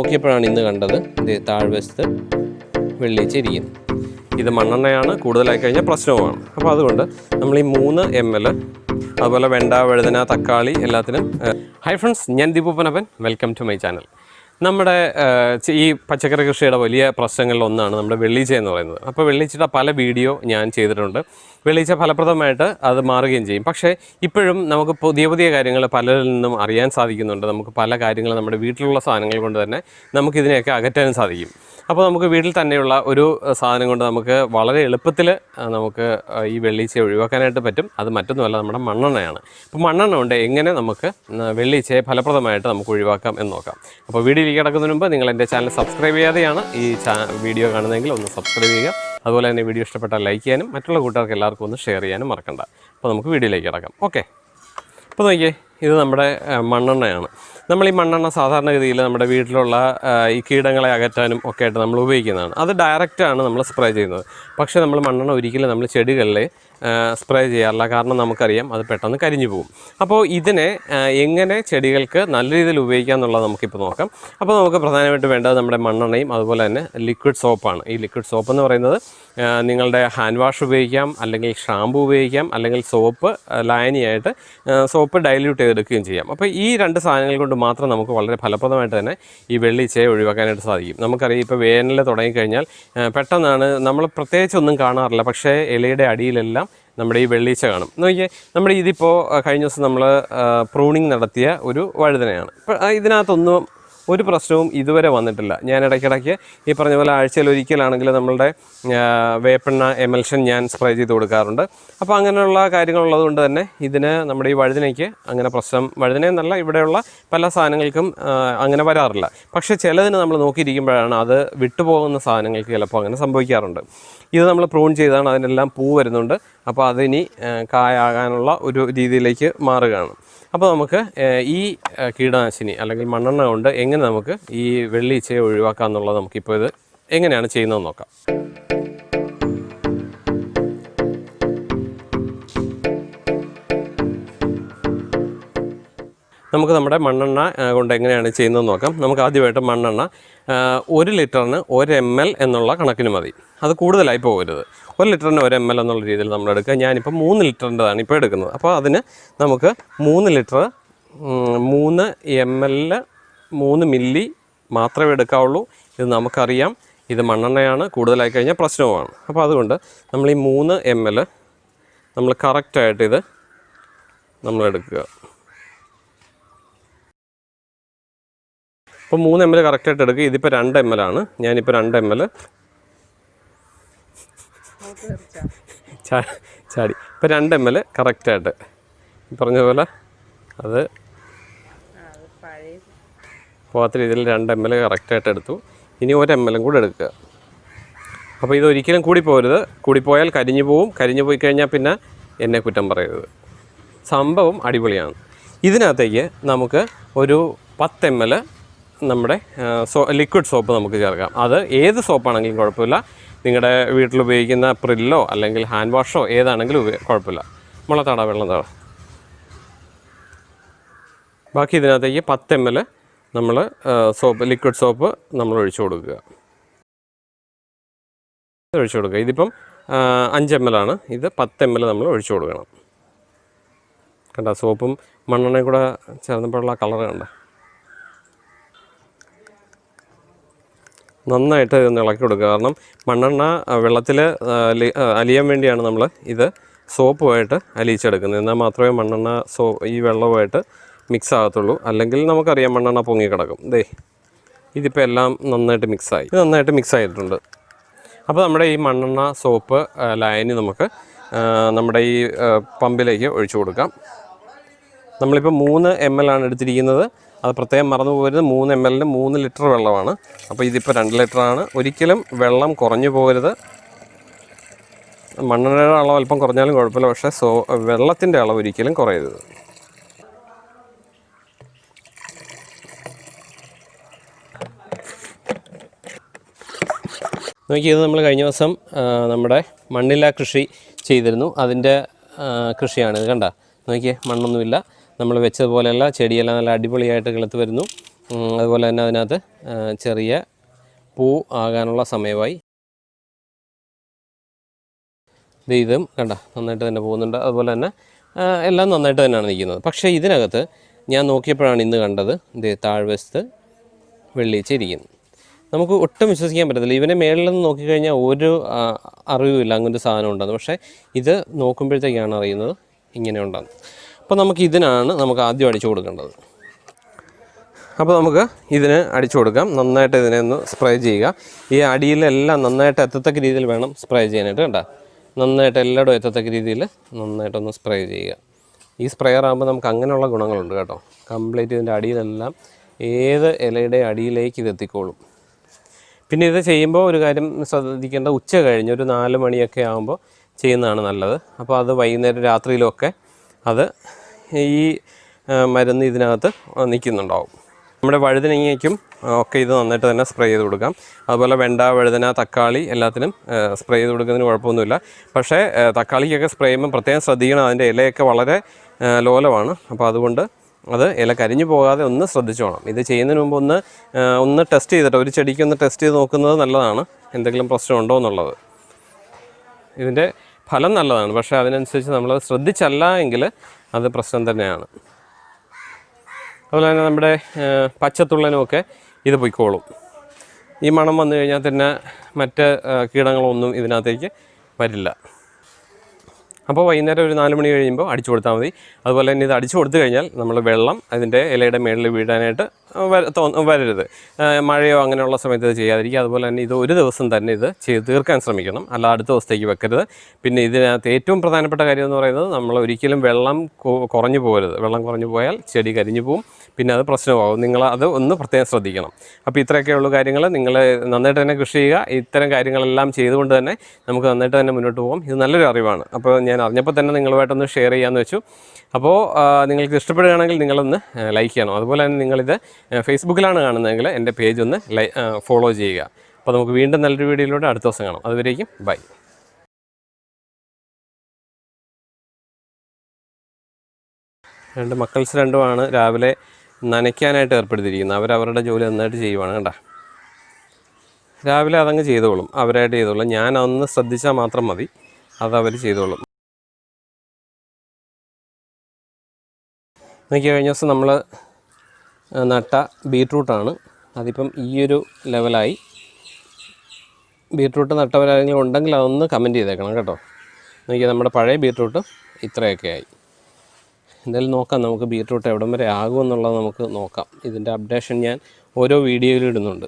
നോക്കിയപ്പോഴാണ് ഇന്ന് കണ്ടത്. താഴ്വശത്ത് വെള്ളിച്ച ഇരിക്കുന്നു ഇത് മണ്ണെണ്ണയാണ് കൂടുതലായി കഴിഞ്ഞാൽ പ്രശ്നവുമാണ്. അപ്പോൾ അതുകൊണ്ട് നമ്മൾ ഈ മൂന്ന് എം എൽ അതുപോലെ വെണ്ട വഴുതന തക്കാളി എല്ലാത്തിനും ഹൈ ഫ്രണ്ട്സ് ഞാൻ ദീപൂപ്പനപ്പൻ വെൽക്കം ടു മൈ ചാനൽ നമ്മുടെ ഈ പച്ചക്കറി കൃഷിയുടെ വലിയ പ്രശ്നങ്ങളിൽ ഒന്നാണ് നമ്മുടെ വെള്ളീച്ച എന്ന് പറയുന്നത്. അപ്പോൾ വെള്ളീച്ചയുടെ പല വീഡിയോ ഞാൻ ചെയ്തിട്ടുണ്ട്. വെള്ളീച്ച ഫലപ്രദമായിട്ട് അത് മാറുകയും ചെയ്യും. പക്ഷേ ഇപ്പോഴും നമുക്ക് പുതിയ പുതിയ കാര്യങ്ങൾ പലരിൽ നിന്നും അറിയാൻ സാധിക്കുന്നുണ്ട്. നമുക്ക് പല കാര്യങ്ങളും നമ്മുടെ വീട്ടിലുള്ള സാധനങ്ങൾ കൊണ്ട് തന്നെ നമുക്കിതിനെയൊക്കെ അകറ്റാനും സാധിക്കും. അപ്പോൾ നമുക്ക് വീട്ടിൽ തന്നെയുള്ള ഒരു സാധനം കൊണ്ട് നമുക്ക് വളരെ എളുപ്പത്തിൽ നമുക്ക് ഈ വെള്ളീച്ചയെ ഒഴിവാക്കാനായിട്ട് പറ്റും. അത് മറ്റൊന്നുമല്ല നമ്മുടെ മണ്ണെണ്ണയാണ്. അപ്പോൾ മണ്ണെണ്ണ കൊണ്ട് എങ്ങനെ നമുക്ക് വെള്ളീച്ചയെ ഫലപ്രദമായിട്ട് നമുക്ക് ഒഴിവാക്കാം എന്ന് നോക്കാം. അപ്പോൾ വീഡിയോയിലേക്ക് കിടക്കുന്നതിന് മുമ്പ് നിങ്ങൾ എന്റെ ചാനൽ സബ്സ്ക്രൈബ് ചെയ്യാതെയാണ് ഈ വീഡിയോ കാണുന്നതെങ്കിൽ ഒന്ന് സബ്സ്ക്രൈബ് ചെയ്യുക. അതുപോലെ തന്നെ വീഡിയോ ഇഷ്ടപ്പെട്ടാൽ ലൈക്ക് ചെയ്യാനും മറ്റുള്ള കൂട്ടുകാർക്ക് എല്ലാവർക്കും ഒന്ന് ഷെയർ ചെയ്യാനും മറക്കണ്ട. അപ്പോൾ നമുക്ക് വീഡിയോയിലേക്ക് കിടക്കാം. ഓക്കെ. അപ്പോൾ നോക്കിയേ. ഇത് നമ്മുടെ മണ്ണെണ്ണയാണ്. നമ്മൾ ഈ മണ്ണെണ്ണ സാധാരണഗതിയിൽ നമ്മുടെ വീട്ടിലുള്ള ഈ കീടങ്ങളെ അകറ്റാനും ഒക്കെ ആയിട്ട് നമ്മൾ ഉപയോഗിക്കുന്നതാണ്. അത് ഡയറക്റ്റാണ് നമ്മൾ സ്പ്രേ ചെയ്യുന്നത്. പക്ഷേ നമ്മൾ മണ്ണെണ്ണ ഒരിക്കലും നമ്മൾ ചെടികളിൽ സ്പ്രേ ചെയ്യാറില്ല. കാരണം നമുക്കറിയാം അത് പെട്ടെന്ന് കരിഞ്ഞു പോകും. അപ്പോൾ ഇതിനെ എങ്ങനെ ചെടികൾക്ക് നല്ല രീതിയിൽ ഉപയോഗിക്കാം എന്നുള്ളത് നമുക്കിപ്പോൾ നോക്കാം. അപ്പോൾ നമുക്ക് പ്രധാനമായിട്ട് വേണ്ടത് നമ്മുടെ മണ്ണെണ്ണയും അതുപോലെ തന്നെ ലിക്വിഡ് സോപ്പാണ് ഈ ലിക്വിഡ് സോപ്പ് എന്ന് പറയുന്നത് നിങ്ങളുടെ ഹാൻഡ് വാഷ് ഉപയോഗിക്കാം അല്ലെങ്കിൽ ഷാമ്പു ഉപയോഗിക്കാം അല്ലെങ്കിൽ സോപ്പ് ലായനിയായിട്ട് സോപ്പ് ഡൈല്യൂട്ട് ചെയ്തെടുക്കുകയും ചെയ്യാം. അപ്പോൾ ഈ രണ്ട് സാധനങ്ങൾ കൊണ്ട് മാത്രം നമുക്ക് വളരെ ഫലപ്രദമായിട്ട് തന്നെ ഈ വെള്ളിച്ചയെ ഒഴിവാക്കാനായിട്ട് സാധിക്കും. നമുക്കറിയാം ഇപ്പോൾ വേനൽ തുടങ്ങിക്കഴിഞ്ഞാൽ പെട്ടെന്നാണ് നമ്മൾ പ്രത്യേകിച്ചൊന്നും കാണാറില്ല. പക്ഷേ ഇലയുടെ അടിയിലെല്ലാം നമ്മുടെ ഈ വെള്ളീച്ച കാണും. നോക്കിയേ നമ്മുടെ ഇതിപ്പോൾ കഴിഞ്ഞ ദിവസം നമ്മൾ പ്രൂണിങ് നടത്തിയ ഒരു വഴുതനയാണ്. ഇതിനകത്തൊന്നും ഒരു പ്രശ്നവും ഇതുവരെ വന്നിട്ടില്ല. ഞാൻ ഇടയ്ക്കിടയ്ക്ക് ഈ പറഞ്ഞ പോലെ ആഴ്ചയിൽ ഒരിക്കലാണെങ്കിൽ നമ്മളുടെ വേപ്പെണ്ണ എമൽഷൻ ഞാൻ സ്പ്രേ ചെയ്ത് കൊടുക്കാറുണ്ട്. അപ്പോൾ അങ്ങനെയുള്ള കാര്യങ്ങളുള്ളത് കൊണ്ട് തന്നെ ഇതിന് നമ്മുടെ ഈ വഴുതനയ്ക്ക് അങ്ങനെ പ്രശ്നം വഴുതന എന്നല്ല ഇവിടെയുള്ള പല സാധനങ്ങൾക്കും അങ്ങനെ വരാറില്ല. പക്ഷേ ചിലതിന് നമ്മൾ നോക്കിയിരിക്കുമ്പോഴാണ് അത് വിട്ടുപോകുന്ന സാധനങ്ങൾക്ക് ചിലപ്പോൾ അങ്ങനെ സംഭവിക്കാറുണ്ട്. ഇത് നമ്മൾ പ്രൂൺ ചെയ്താണ് അതിനെല്ലാം പൂ വരുന്നുണ്ട്. അപ്പോൾ അതിനി കായാകാനുള്ള ഒരു രീതിയിലേക്ക് മാറുകയാണ്. അപ്പോൾ നമുക്ക് ഈ കീടനാശിനി അല്ലെങ്കിൽ മണ്ണെണ്ണ കൊണ്ട് എങ്ങനെ നമുക്ക് ഈ വെള്ളീച്ചയെ ഒഴിവാക്കാം എന്നുള്ളത് നമുക്കിപ്പോൾ ഇത് എങ്ങനെയാണ് ചെയ്യുന്നതെന്ന് നോക്കാം. നമുക്ക് നമ്മുടെ മണ്ണെണ്ണ കൊണ്ട് എങ്ങനെയാണ് ചെയ്യുന്നത് നോക്കാം. നമുക്ക് ആദ്യമായിട്ട് മണ്ണെണ്ണ ഒരു ലിറ്ററിന് ഒരു എം എൽ എന്നുള്ള കണക്കിന് മതി. അത് കൂടുതലായി പോകരുത്. ഒരു ലിറ്ററിന് ഒരു എം എൽ എന്നുള്ള രീതിയിൽ നമ്മൾ എടുക്കുക. ഞാനിപ്പോൾ മൂന്ന് ലിറ്ററിന്റെതാണ് ഇപ്പോൾ എടുക്കുന്നത്. അപ്പോൾ അതിന് നമുക്ക് മൂന്ന് ലിറ്റർ മൂന്ന് എം എല്ലിൽ മൂന്ന് മില്ലി മാത്രമേ എടുക്കാവുള്ളൂ. ഇത് നമുക്കറിയാം. ഇത് മണ്ണെണ്ണയാണ്. കൂടുതലായി കഴിഞ്ഞാൽ പ്രശ്നവുമാണ്. അപ്പോൾ അതുകൊണ്ട് നമ്മൾ ഈ മൂന്ന് എം എൽ നമ്മൾ കറക്റ്റായിട്ട് ഇത് നമ്മൾ ഇപ്പോൾ മൂന്ന് എം എൽ കറക്റ്റായിട്ട് എടുക്കുക ഇതിപ്പോൾ രണ്ട് എം എൽ ആണ്. ഞാനിപ്പോൾ രണ്ട് എം എൽ ചാടി ഇപ്പോൾ രണ്ട് എം എൽ കറക്റ്റായിട്ട് പറഞ്ഞ പോലെ അത് പോകാത്ത രീതിയിൽ രണ്ട് എം എൽ കറക്റ്റായിട്ട് എടുത്തു. ഇനി ഒരു എം എല്ലും കൂടെ എടുക്കുക. അപ്പോൾ ഇത് ഒരിക്കലും കൂടി പോരുത്. കൂടിപ്പോയാൽ കരിഞ്ഞു പോവും. കരിഞ്ഞു പോയി കഴിഞ്ഞാൽ പിന്നെ എന്നെ കുറ്റം പറയരുത്. സംഭവം അടിപൊളിയാണ്. ഇതിനകത്തേക്ക് നമുക്ക് ഒരു പത്ത് എം എൽ നമ്മുടെ സോ ലിക്വിഡ് സോപ്പ് നമുക്ക് ചേർക്കാം. അത് ഏത് സോപ്പാണെങ്കിലും കുഴപ്പമില്ല. നിങ്ങളുടെ വീട്ടിൽ ഉപയോഗിക്കുന്ന പ്രില്ലോ അല്ലെങ്കിൽ ഹാൻഡ് വാഷോ ഏതാണെങ്കിലും ഉപയോഗ കുഴപ്പമില്ല. മുളത്താട വെള്ളം തട. ബാക്കി ഇതിനകത്തേക്ക് പത്ത് എം എൽ നമ്മൾ സോപ്പ് ലിക്വിഡ് സോപ്പ് നമ്മൾ ഒഴിച്ചു കൊടുക്കുക. ഒഴിച്ചു കൊടുക്കുക. ഇതിപ്പം അഞ്ച് എം എൽ ആണ്. ഇത് പത്ത് എം എൽ നമ്മൾ ഒഴിച്ചു കൊടുക്കണം. കണ്ട സോപ്പും മണ്ണെണ്ണയും കൂടെ ചേർന്നപ്പോഴുള്ള കളർ കണ്ട? നന്നായിട്ട് ഇതൊന്ന് ഇളക്കി കൊടുക്കുക. കാരണം മണ്ണെണ്ണ വെള്ളത്തിൽ അലിയാൻ വേണ്ടിയാണ് നമ്മൾ ഇത് സോപ്പുമായിട്ട് അലിയിച്ചെടുക്കുന്നത്. എന്നാൽ മാത്രമേ മണ്ണെണ്ണ സോ ഈ വെള്ളവുമായിട്ട് മിക്സ് ആകത്തുള്ളൂ. അല്ലെങ്കിൽ നമുക്കറിയാം മണ്ണെണ്ണ പൊങ്ങിക്കിടക്കും. ദേ ഇതിപ്പോൾ എല്ലാം നന്നായിട്ട് മിക്സായി ഇത് നന്നായിട്ട് മിക്സ് ആയിട്ടുണ്ട്. അപ്പോൾ നമ്മുടെ ഈ മണ്ണെണ്ണ സോപ്പ് ലായനി നമുക്ക് നമ്മുടെ ഈ പമ്പിലേക്ക് ഒഴിച്ചു കൊടുക്കാം. നമ്മളിപ്പോൾ മൂന്ന് എം എൽ ആണ് എടുത്തിരിക്കുന്നത്. അത് പ്രത്യേകം മറന്നു പോകരുത്. മൂന്ന് എം എല്ലിന് മൂന്ന് ലിറ്റർ വെള്ളമാണ്. അപ്പോൾ ഇതിപ്പോൾ രണ്ട് ലിറ്ററാണ് ഒരിക്കലും വെള്ളം കുറഞ്ഞു പോകരുത്. മണ്ണെണ്ണയുടെ അളവ് അല്പം കുറഞ്ഞാലും കുഴപ്പമില്ല. പക്ഷേ സോ വെള്ളത്തിന്റെ അളവ് ഒരിക്കലും കുറയരുത്. നോക്കി ഇത് നമ്മൾ കഴിഞ്ഞ ദിവസം നമ്മുടെ മണ്ണില കൃഷി ചെയ്തിരുന്നു. അതിന്റെ കൃഷിയാണ്. ഇത് കണ്ട? നോക്കിയേ മണ്ണൊന്നുമില്ല. നമ്മൾ വെച്ചതുപോലെയല്ല ചെടിയെല്ലാം നല്ല അടിപൊളിയായിട്ട് കിളുത്ത് വരുന്നു. അതുപോലെ തന്നെ അതിനകത്ത് ചെറിയ പൂ ആകാനുള്ള സമയമായി. ഇത് കണ്ട നന്നായിട്ട് തന്നെ പോകുന്നുണ്ട്. അതുപോലെ തന്നെ എല്ലാം നന്നായിട്ട് തന്നെയാണ് നിൽക്കുന്നത്. പക്ഷേ ഇതിനകത്ത് ഞാൻ നോക്കിയപ്പോഴാണ് ഇന്ന് കണ്ടത് ഇത് താഴ്വശത്ത് വെള്ളിയിച്ച് ഇരിക്കുന്നു. നമുക്ക് ഒട്ടും വിശ്വസിക്കാൻ പറ്റത്തില്ല. ഇവനെ മേളിൽ നിന്ന് നോക്കിക്കഴിഞ്ഞാൽ ഒരു അറിവുമില്ല. അങ്ങനൊരു സാധനം ഉണ്ടെന്ന്. പക്ഷേ ഇത് നോക്കുമ്പോഴത്തേക്കാണ് അറിയുന്നത് ഇങ്ങനെ ഉണ്ടെന്ന്. അപ്പോൾ നമുക്ക് ഇതിനാണ് നമുക്ക് ആദ്യം അടിച്ചു കൊടുക്കേണ്ടത്. അപ്പോൾ നമുക്ക് ഇതിന് അടിച്ചു കൊടുക്കാം. നന്നായിട്ട് ഇതിനെ ഒന്ന് സ്പ്രേ ചെയ്യുക. ഈ അടിയിലെല്ലാം നന്നായിട്ട് എത്തത്തക്ക രീതിയിൽ വേണം സ്പ്രേ ചെയ്യാനായിട്ട് കേട്ടോ നന്നായിട്ട് എല്ലായിടും എത്തത്തക്ക രീതിയിൽ നന്നായിട്ടൊന്ന് സ്പ്രേ ചെയ്യുക. ഈ സ്പ്രെയർ ആകുമ്പോൾ നമുക്ക് അങ്ങനെയുള്ള ഗുണങ്ങളുണ്ട് കേട്ടോ. കംപ്ലീറ്റ് ഇതിന്റെ അടിയിലെല്ലാം ഏത് ഇലയുടെ അടിയിലേക്ക് ഇത് എത്തിക്കോളും. പിന്നെ ഇത് ചെയ്യുമ്പോൾ ഒരു കാര്യം ശ്രദ്ധിക്കേണ്ട ഉച്ച കഴിഞ്ഞ് ഒരു നാല് മണിയൊക്കെ ആകുമ്പോൾ ചെയ്യുന്നതാണ് നല്ലത്. അപ്പോൾ അത് വൈകുന്നേരം രാത്രിയിലൊക്കെ അത് ഈ മരുന്ന് ഇതിനകത്ത് നിൽക്കുന്നുണ്ടാവും. നമ്മുടെ വഴുതനങ്ങയ്ക്കും ഒക്കെ ഇത് നന്നായിട്ട് തന്നെ സ്പ്രേ ചെയ്ത് കൊടുക്കാം. അതുപോലെ വെണ്ട വഴുതന തക്കാളി എല്ലാത്തിനും സ്പ്രേ ചെയ്ത് കൊടുക്കുന്നതിന് കുഴപ്പമൊന്നുമില്ല. പക്ഷേ തക്കാളിക്കൊക്കെ സ്പ്രേ ചെയ്യുമ്പോൾ പ്രത്യേകം ശ്രദ്ധിക്കണം. അതിന്റെ ഇലയൊക്കെ വളരെ ലോലമാണ്. അപ്പോൾ അതുകൊണ്ട് അത് ഇല കരിഞ്ഞു പോകാതെ ഒന്ന് ശ്രദ്ധിച്ചോണം ഇത് ചെയ്യുന്നതിന് മുമ്പ് ഒന്ന് ഒന്ന് ടെസ്റ്റ് ചെയ്തിട്ട് ഒരു ചെടിക്ക് ഒന്ന് ടെസ്റ്റ് ചെയ്ത് നോക്കുന്നത് നല്ലതാണ്. എന്തെങ്കിലും പ്രശ്നമുണ്ടോ എന്നുള്ളത്. ഇതിന്റെ ഫലം നല്ലതാണ്. പക്ഷേ അതിനനുസരിച്ച് നമ്മൾ ശ്രദ്ധിച്ചല്ല എങ്കിൽ അത് പ്രശ്നം തന്നെയാണ്. അതുപോലെ തന്നെ നമ്മുടെ പച്ചത്തുള്ളനുമൊക്കെ ഇത് പൊയ്ക്കോളും. ഈ മണം വന്നു കഴിഞ്ഞാൽ തന്നെ മറ്റ് കീടങ്ങളൊന്നും ഇതിനകത്തേക്ക് വരില്ല. അപ്പോൾ വൈകുന്നേരം ഒരു നാല് മണി കഴിയുമ്പോൾ അടിച്ചു കൊടുത്താൽ മതി. അതുപോലെ തന്നെ ഇത് അടിച്ചു കൊടുത്തു കഴിഞ്ഞാൽ നമ്മൾ വെള്ളം അതിന്റെ ഇലയുടെ മേളിൽ വീഴാനായിട്ട് വരരുത്. മഴയോ അങ്ങനെയുള്ള സമയത്ത് ഇത് ചെയ്യാതിരിക്കുക. അതുപോലെ തന്നെ ഇത് ഒരു ദിവസം തന്നെ ഇത് ചെയ്ത് തീർക്കാൻ ശ്രമിക്കണം. അല്ല അടുത്ത ദിവസത്തേക്ക് വെക്കരുത്. പിന്നെ ഇതിനകത്ത് ഏറ്റവും പ്രധാനപ്പെട്ട കാര്യം എന്ന് പറയുന്നത് നമ്മൾ ഒരിക്കലും വെള്ളം കുറഞ്ഞു പോകരുത്. വെള്ളം കുറഞ്ഞു പോയാൽ ചെടി കരിഞ്ഞു പോവും. പിന്നെ അത് പ്രശ്നമാകും. നിങ്ങൾ അത് ഒന്ന് പ്രത്യേകം ശ്രദ്ധിക്കണം. അപ്പോൾ ഇത്രയൊക്കെയുള്ള കാര്യങ്ങൾ നിങ്ങൾ നന്നായിട്ട് തന്നെ കൃഷി ചെയ്യുക. ഇത്തരം കാര്യങ്ങളെല്ലാം ചെയ്തുകൊണ്ട് തന്നെ നമുക്ക് നന്നായിട്ട് തന്നെ മുന്നോട്ട് പോകാം. ഇത് നല്ലൊരു അറിവാണ്. അപ്പോൾ ഞാൻ അറിഞ്ഞപ്പോൾ തന്നെ നിങ്ങളുമായിട്ടൊന്ന് ഷെയർ ചെയ്യാമെന്ന് വെച്ചു. അപ്പോൾ നിങ്ങൾക്ക് ഇഷ്ടപ്പെടുകയാണെങ്കിൽ നിങ്ങളൊന്ന് ലൈക്ക് ചെയ്യണം. അതുപോലെ തന്നെ നിങ്ങളിത് ഫേസ്ബുക്കിലാണ് കാണുന്നതെങ്കിൽ എന്റെ പേജ് ഒന്ന് ഫോളോ ചെയ്യുക. അപ്പോൾ നമുക്ക് വീണ്ടും നല്ലൊരു വീഡിയോയിലൂടെ അടുത്ത ദിവസം കാണാം. അതുവരേക്കും ബൈ. രണ്ട് മക്കൾസ് രണ്ടുമാണ്. രാവിലെ നനയ്ക്കാനായിട്ട് ഏർപ്പെടുത്തിയിരിക്കുന്നത് അവരവരുടെ ജോലി നന്നായിട്ട് ചെയ്യുവാണ് കേട്ടോ രാവിലെ അതങ്ങ് ചെയ്തോളും. അവരായിട്ട് ചെയ്തോളും. ഞാൻ അതൊന്ന് ശ്രദ്ധിച്ചാൽ മാത്രം മതി. അത് അവർ ചെയ്തോളും. നോക്കി കഴിഞ്ഞ ദിവസം നമ്മൾ നട്ട ബീട്രൂട്ടാണ്. അതിപ്പം ഈയൊരു ലെവലായി. ബീട്രൂട്ട് നട്ടവരാരെങ്കിലും ഉണ്ടെങ്കിൽ അതൊന്ന് കമന്റ് ചെയ്തേക്കണം കേട്ടോ. നോക്കിയാൽ നമ്മുടെ പഴയ ബീട്രൂട്ട് ഇത്രയൊക്കെ ആയി. എന്തായാലും നോക്കാം നമുക്ക് ബീട്രൂട്ട് എവിടം വരെ ആകുമെന്നുള്ളത് നമുക്ക് നോക്കാം. ഇതിന്റെ അപ്ഡേഷൻ ഞാൻ ഓരോ വീഡിയോയിലും ഇടുന്നുണ്ട്.